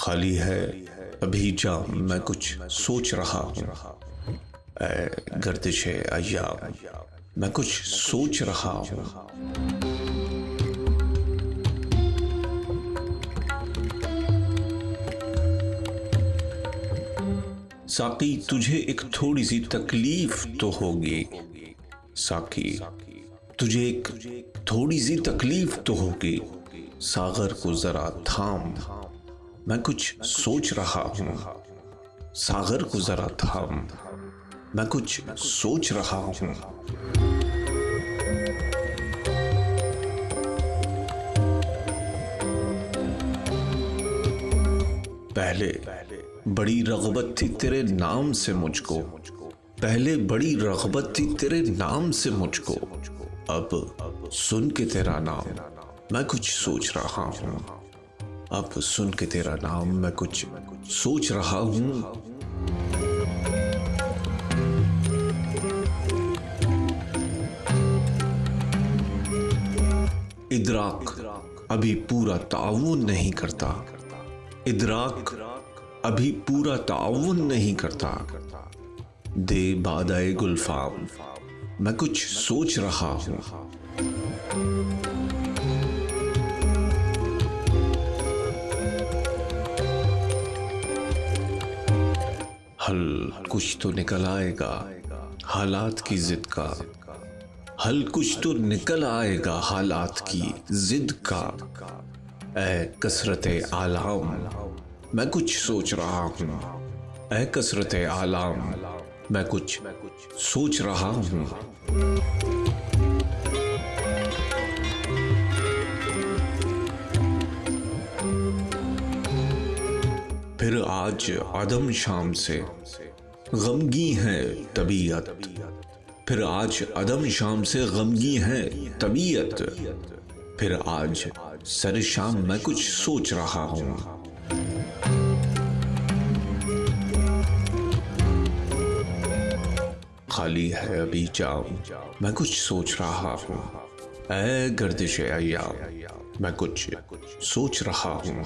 خالی ہے، ابھی جام میں کچھ سوچ رہا ہوں۔ اے گردش ایام میں کچھ سوچ رہا ہوں۔ ساقی، تجھے ایک تھوڑی سی تکلیف تو ہوگی۔ ساقی، تجھے ایک تھوڑی سی تکلیف تو ہوگی۔ ساغر کو ذرا تھام۔ میں کچھ سوچ رہا ہوں، ساغر کو ذرا تھام۔ میں کچھ سوچ رہا ہوں۔ پہلے بڑی رغبت تھی تیرے نام سے مجھ کو۔ پہلے بڑی رغبت تھی تیرے نام سے مجھ کو۔ اب سن کے تیرا نام۔ میں کچھ سوچ رہا ہوں۔ اب سن کے تیرا نام میں کچھ سوچ رہا ہوں۔ ادراک ابھی پورا تعاون نہیں کرتا۔ ادراک ابھی پورا تعاون نہیں کرتا۔ دے بادائے گلفام، میں کچھ سوچ رہا ہوں۔ حل کچھ تو نکل آئے گا، حالات کی ضد کا۔ حل کچھ تو نکل آئے گا، حالات کی ضد کا۔ اے کثرت عالم، میں کچھ سوچ رہا ہوں۔ اے کثرت عالم، میں کچھ سوچ رہا ہوں۔ آج عدم شام سے غمگی ہے طبیعت۔ پھر آج عدم شام سے غمگی ہے طبیعت۔ پھر آج سر شام میں کچھ سوچ رہا ہوں۔ خالی ہے ابھی جام، میں کچھ سوچ رہا ہوں۔ اے گردش ایام میں کچھ سوچ رہا ہوں۔